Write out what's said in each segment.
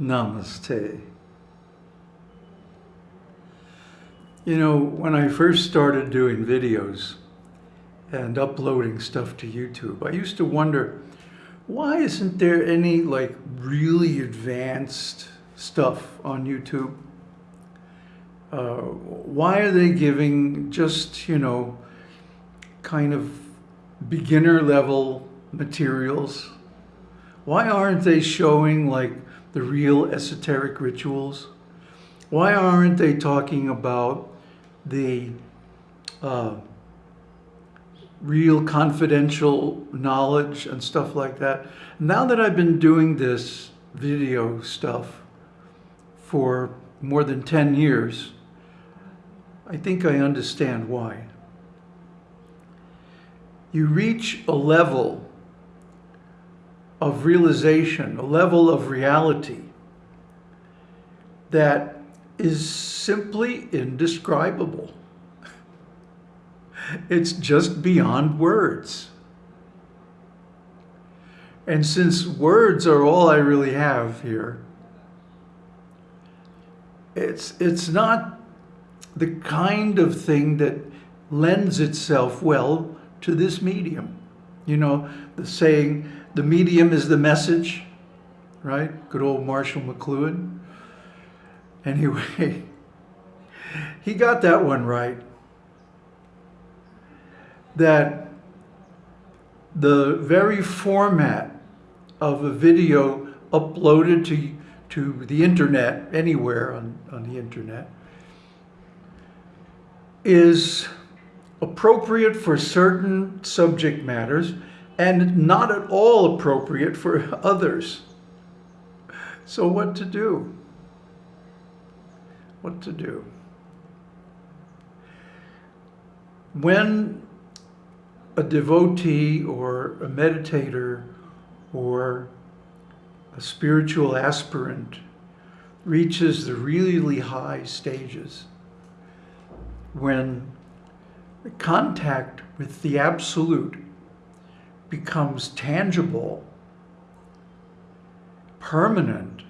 Namaste. You know, when I first started doing videos and uploading stuff to YouTube, I used to wonder, why isn't there any like really advanced stuff on YouTube? Uh, why are they giving just, you know, kind of beginner level materials? Why aren't they showing like the real esoteric rituals? Why aren't they talking about the uh, real confidential knowledge and stuff like that? Now that I've been doing this video stuff for more than 10 years, I think I understand why. You reach a level of realization, a level of reality that is simply indescribable. It's just beyond words. And since words are all I really have here, it's, it's not the kind of thing that lends itself well to this medium. You know, the saying, the medium is the message, right? Good old Marshall McLuhan. Anyway, he got that one right. That the very format of a video uploaded to, to the internet, anywhere on, on the internet, is appropriate for certain subject matters and not at all appropriate for others. So what to do? What to do? When a devotee or a meditator or a spiritual aspirant reaches the really high stages, when contact with the absolute becomes tangible, permanent,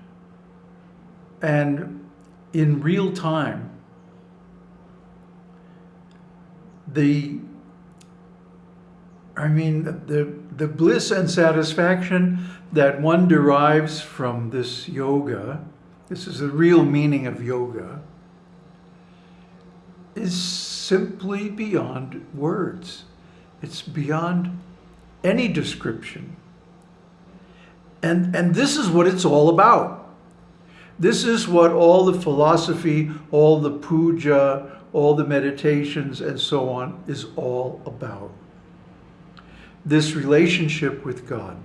and in real time, the I mean, the, the bliss and satisfaction that one derives from this yoga, this is the real meaning of yoga, is simply beyond words. It's beyond any description. And, and this is what it's all about. This is what all the philosophy, all the puja, all the meditations and so on is all about. This relationship with God.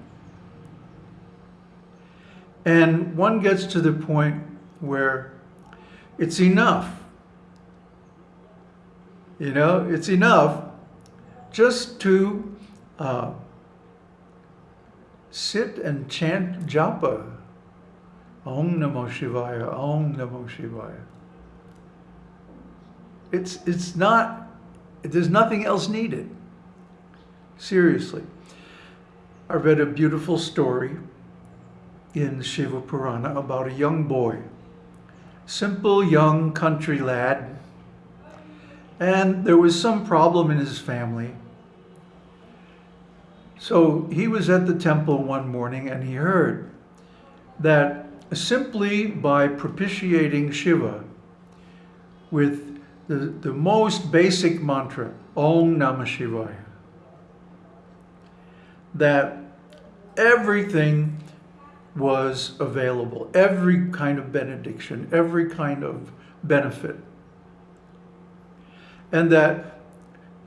And one gets to the point where it's enough. You know, it's enough just to uh, sit and chant japa. Om Namo Shivaya, Om Namo Shivaya. It's, it's not, there's nothing else needed. Seriously. I read a beautiful story in Shiva Purana about a young boy, simple young country lad, and there was some problem in his family so he was at the temple one morning and he heard that simply by propitiating Shiva with the, the most basic mantra, Om Namah Shivaya, that everything was available, every kind of benediction, every kind of benefit. And that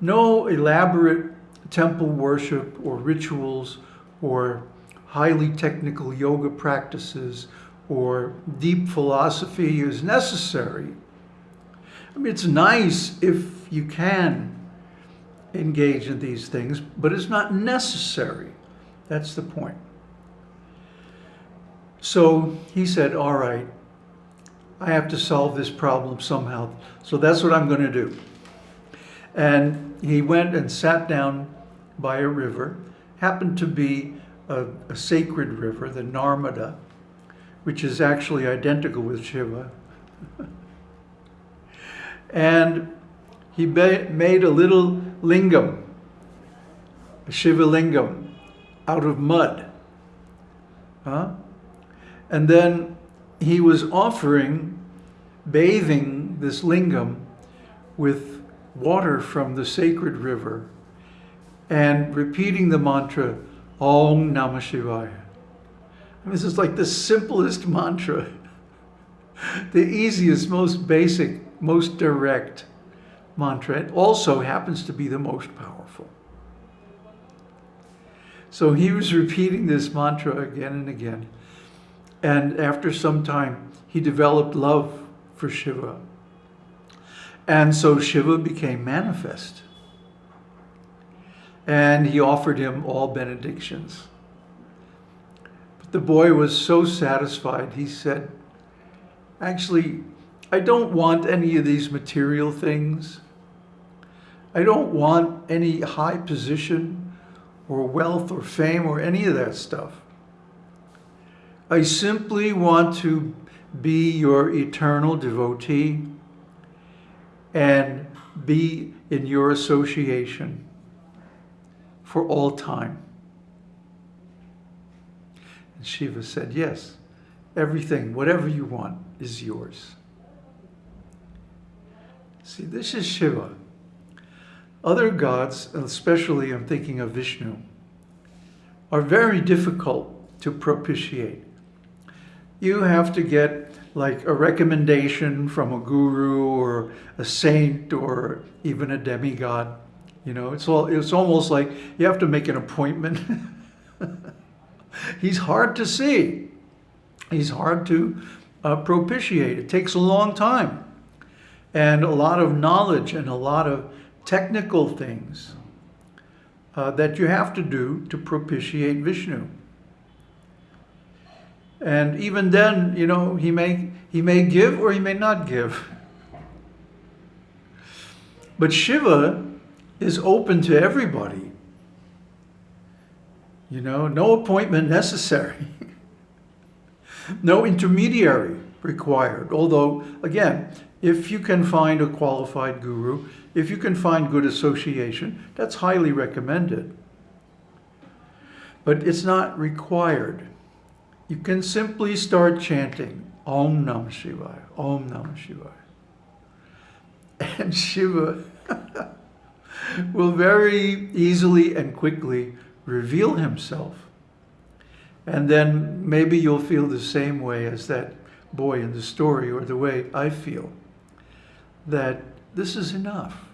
no elaborate temple worship or rituals or highly technical yoga practices or deep philosophy is necessary. I mean, it's nice if you can engage in these things, but it's not necessary. That's the point. So he said, all right, I have to solve this problem somehow. So that's what I'm going to do. And he went and sat down by a river, happened to be a, a sacred river, the Narmada, which is actually identical with Shiva. and he made a little lingam, a Shiva lingam, out of mud. Huh? And then he was offering, bathing this lingam with water from the sacred river and repeating the mantra, Om Namah Shivaya. This is like the simplest mantra, the easiest, most basic, most direct mantra. It also happens to be the most powerful. So he was repeating this mantra again and again. And after some time, he developed love for Shiva. And so Shiva became manifest. And he offered him all benedictions. But the boy was so satisfied, he said, actually, I don't want any of these material things. I don't want any high position or wealth or fame or any of that stuff. I simply want to be your eternal devotee and be in your association for all time. And Shiva said, yes, everything, whatever you want is yours. See, this is Shiva. Other gods, especially I'm thinking of Vishnu, are very difficult to propitiate. You have to get like a recommendation from a guru or a saint or even a demigod. You know, it's all it's almost like you have to make an appointment. He's hard to see. He's hard to uh, propitiate. It takes a long time and a lot of knowledge and a lot of technical things uh, that you have to do to propitiate Vishnu. And even then, you know, he may, he may give or he may not give. But Shiva is open to everybody. You know, no appointment necessary. no intermediary required. Although, again, if you can find a qualified guru, if you can find good association, that's highly recommended. But it's not required. You can simply start chanting Om Namah Shivaya, Om Namah Shivaya. And Shiva will very easily and quickly reveal himself. And then maybe you'll feel the same way as that boy in the story or the way I feel that this is enough.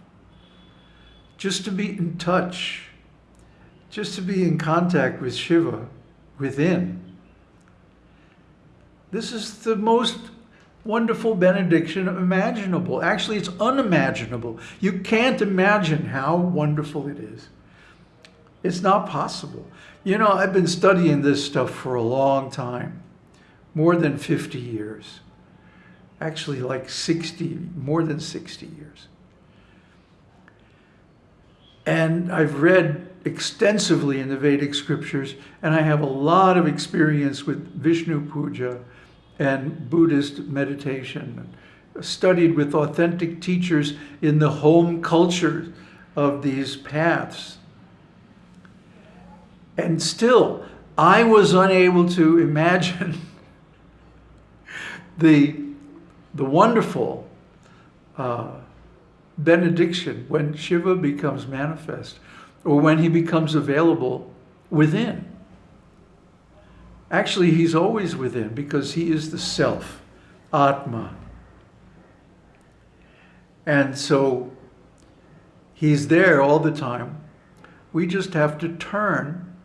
Just to be in touch, just to be in contact with Shiva within. This is the most wonderful benediction imaginable. Actually, it's unimaginable. You can't imagine how wonderful it is. It's not possible. You know, I've been studying this stuff for a long time, more than 50 years actually like 60, more than 60 years. And I've read extensively in the Vedic scriptures, and I have a lot of experience with Vishnu Puja and Buddhist meditation. Studied with authentic teachers in the home culture of these paths. And still, I was unable to imagine the the wonderful uh, benediction when Shiva becomes manifest or when he becomes available within. Actually, he's always within because he is the self, Atma. And so he's there all the time. We just have to turn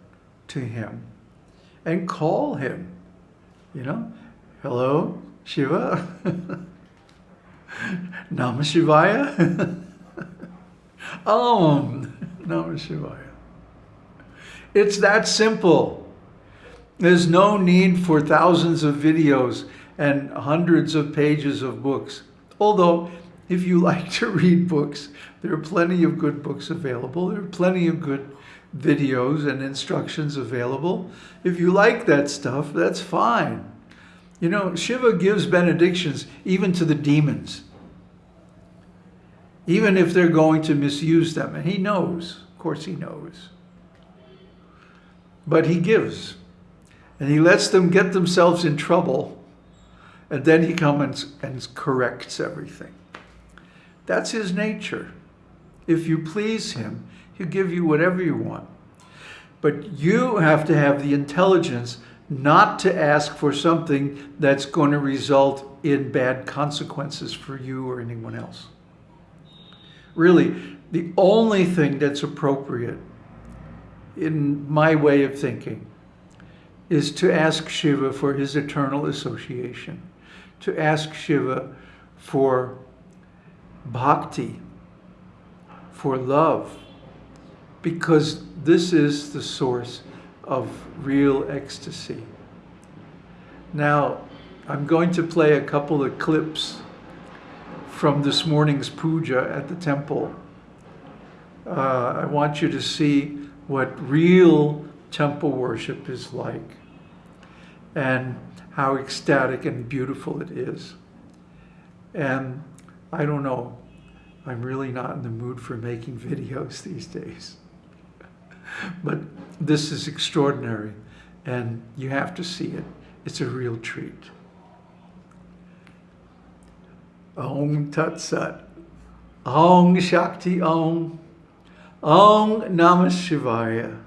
to him and call him, you know, hello, Shiva? Namah Shivaya? Om Namah Shivaya. It's that simple. There's no need for thousands of videos and hundreds of pages of books. Although, if you like to read books, there are plenty of good books available. There are plenty of good videos and instructions available. If you like that stuff, that's fine. You know, Shiva gives benedictions even to the demons, even if they're going to misuse them. And he knows, of course, he knows. But he gives, and he lets them get themselves in trouble, and then he comes and corrects everything. That's his nature. If you please him, he'll give you whatever you want. But you have to have the intelligence not to ask for something that's going to result in bad consequences for you or anyone else. Really, the only thing that's appropriate, in my way of thinking, is to ask Shiva for his eternal association, to ask Shiva for bhakti, for love, because this is the source of real ecstasy. Now, I'm going to play a couple of clips from this morning's puja at the temple. Uh, I want you to see what real temple worship is like and how ecstatic and beautiful it is. And I don't know, I'm really not in the mood for making videos these days. but this is extraordinary and you have to see it. It's a real treat. Om Tat Sat. Om Shakti Om. Om Namah Shivaya.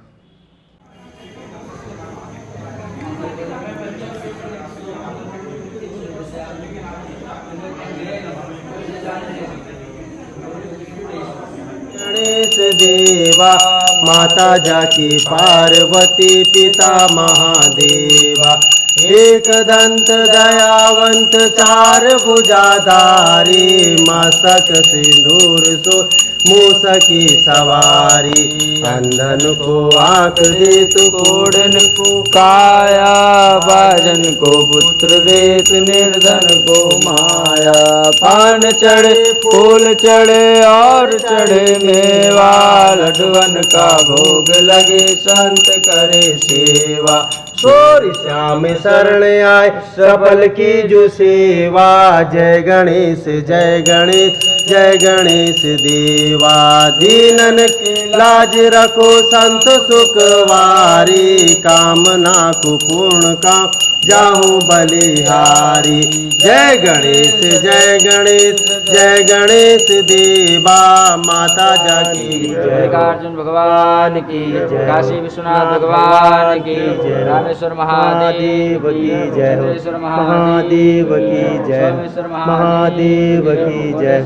Ganesh देवा माता जाकी पार्वती पिता महादेवा। एक दंत दयावंत चार भुजाधारी मस्तक सिंदूर सो मूसकी सवारी अंधन को आँख दे तू कोड़न को काया बाजन को पुत्र देत निर्धन को माया। पान चढ़े, फूल चढ़े और चढ़े मेवा लडवन का भोग लगे, संत करे सेवा। सोरी श्याम शरण आए सबल की जो सेवा। जय गणेश जय गणेश। जय गणेश देवा दीनन के लाज रखो संत सुखवारी कामना को पूर्ण काम जाहूं बलिहारी जय गणेश जय गणेश जय गणेश देवा माता जा की जय मल्लिकार्जुन भगवान की जय काशी विश्वनाथ भगवान की जय रामेश्वर महादेव की जय हो महादेव की जय महादेव की जय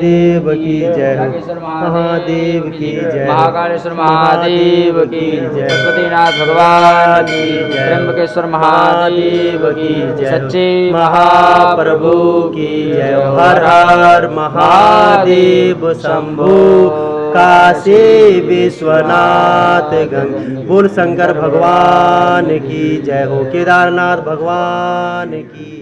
देव की जय हो महादेव की जय महाकालेश्वर महादेव की जय पशुपतिनाथ भगवान की जय त्र्यंबकेश्वर महादेव की जय सच्चे महाप्रभु की जय हर हर महादेव शंभु। काशी विश्वनाथ गंग बोल शंकर भगवान की जय हो। केदारनाथ भगवान की